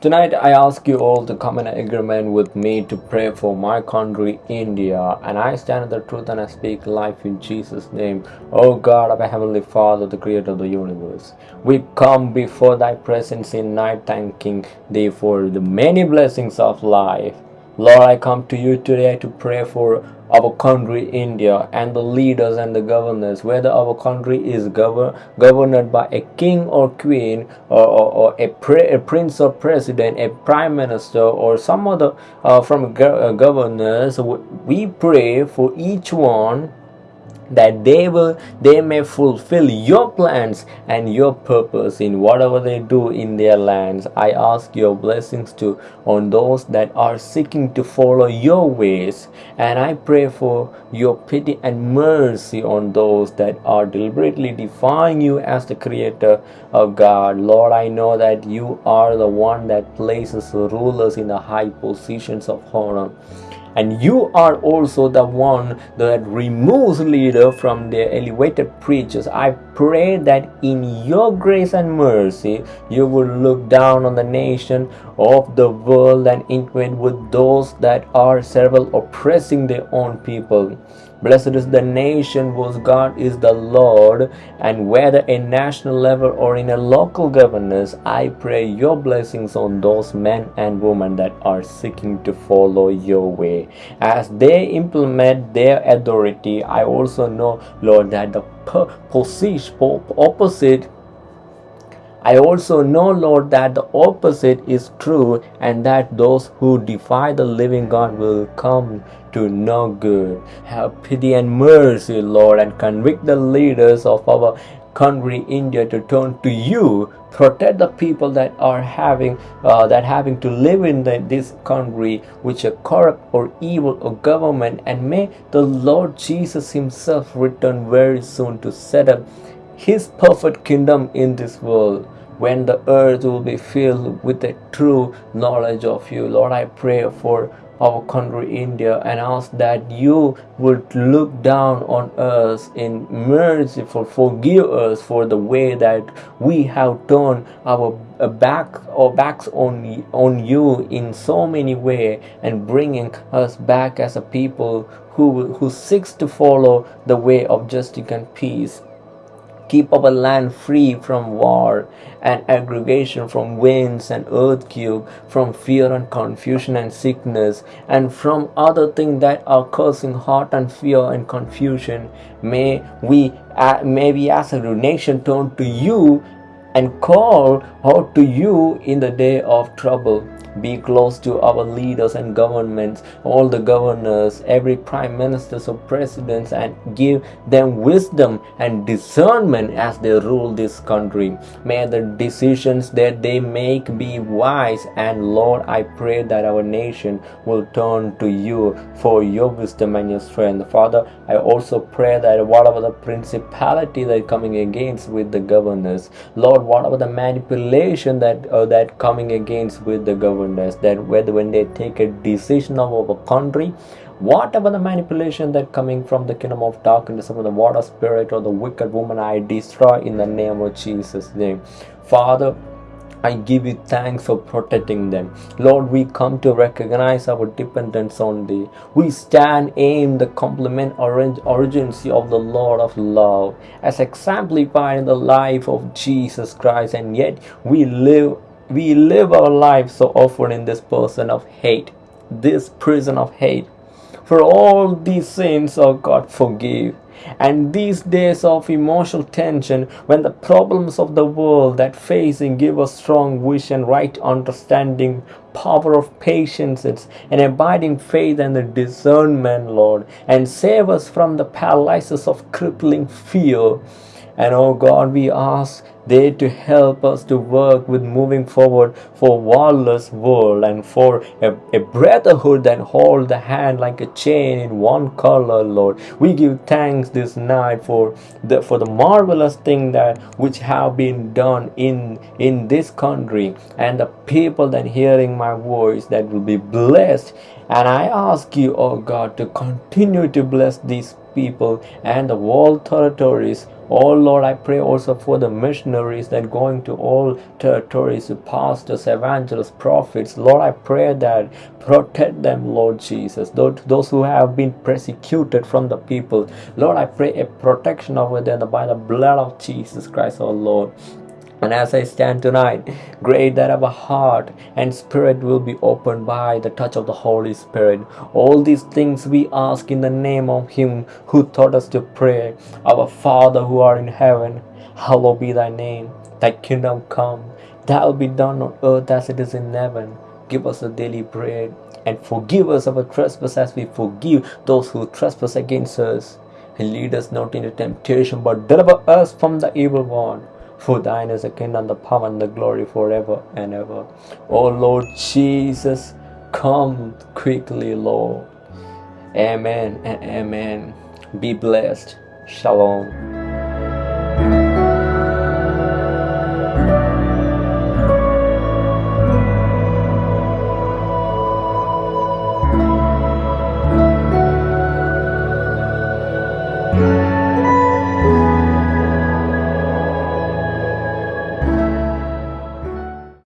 Tonight, I ask you all to come in agreement with me to pray for my country, India. And I stand in the truth and I speak life in Jesus' name. Oh God, our Heavenly Father, the Creator of the universe. We come before Thy presence in night, thanking Thee for the many blessings of life. Lord, I come to you today to pray for our country, India, and the leaders and the governors, whether our country is govern, governed by a king or queen, or, or, or a, a, prince or president, a prime minister, or some other uh, from go uh, governors, we pray for each one that they will they may fulfill your plans and your purpose in whatever they do in their lands. I ask your blessings to on those that are seeking to follow your ways. And i pray for your pity and mercy on those that are deliberately defying you as the creator of god. Lord i know that you are the one that places rulers in the high positions of honor and you are also the one that removes leader from their elevated preachers. I pray that in your grace and mercy you will look down on the nation of the world and intervene with those that are several oppressing their own people Blessed is the nation whose God is the Lord, and whether in national level or in a local governance, I pray your blessings on those men and women that are seeking to follow your way. As they implement their authority, I also know, Lord, that the position opposite I also know, Lord, that the opposite is true and that those who defy the living God will come to no good. Have pity and mercy, Lord, and convict the leaders of our country, India, to turn to you. Protect the people that are having uh, that having to live in the, this country, which are corrupt or evil or government, and may the Lord Jesus Himself return very soon to set up his perfect kingdom in this world when the earth will be filled with the true knowledge of you. Lord, I pray for our country India and ask that you would look down on us in merciful forgive us for the way that we have turned our uh, back or backs on on you in so many way and bringing us back as a people who who seeks to follow the way of justice and peace keep our land free from war and aggregation, from winds and earthquake, from fear and confusion and sickness, and from other things that are causing heart and fear and confusion. May we, uh, may we as a nation turn to you and call out to you in the day of trouble. Be close to our leaders and governments all the governors every prime ministers or presidents and give them wisdom and discernment as they rule this country. May the decisions that they make be wise and lord i pray that our nation will turn to you for your wisdom and your strength. Father i also pray that whatever the principality that coming against with the governors lord whatever the manipulation that uh, that coming against with the governors that whether when they take a decision of our country whatever the manipulation that coming from the kingdom of darkness some of the water spirit or the wicked woman i destroy in the name of jesus name. Father I give you thanks for protecting them. Lord, we come to recognize our dependence on thee. We stand in the complement urgency of the Lord of love as exemplified in the life of Jesus Christ, and yet we live we live our lives so often in this person of hate, this prison of hate. For all these sins, oh God, forgive. And these days of emotional tension, when the problems of the world that facing give us strong vision, right understanding, power of patience, and abiding faith and the discernment, Lord, and save us from the paralysis of crippling fear. And oh God, we ask they to help us to work with moving forward for warless world and for a, a brotherhood that hold the hand like a chain in one color lord. We give thanks this night for the for the marvelous thing that which have been done in in this country and the people that hearing my voice that will be blessed. And i ask you oh god to continue to bless these people and the world territories. Oh Lord, I pray also for the missionaries that going to all territories, pastors, evangelists, prophets. Lord, I pray that protect them, Lord Jesus. Those who have been persecuted from the people. Lord, I pray a protection over them by the blood of Jesus Christ, our Lord. And as I stand tonight, great that our heart and spirit will be opened by the touch of the Holy Spirit. All these things we ask in the name of Him who taught us to pray. Our Father who art in heaven, hallowed be thy name. Thy kingdom come, thy will be done on earth as it is in heaven. Give us a daily bread and forgive us our trespasses as we forgive those who trespass against us. And lead us not into temptation, but deliver us from the evil one. For thine is the kingdom, the power, and the glory forever and ever. Oh Lord Jesus, come quickly, Lord. Amen and amen. Be blessed. Shalom.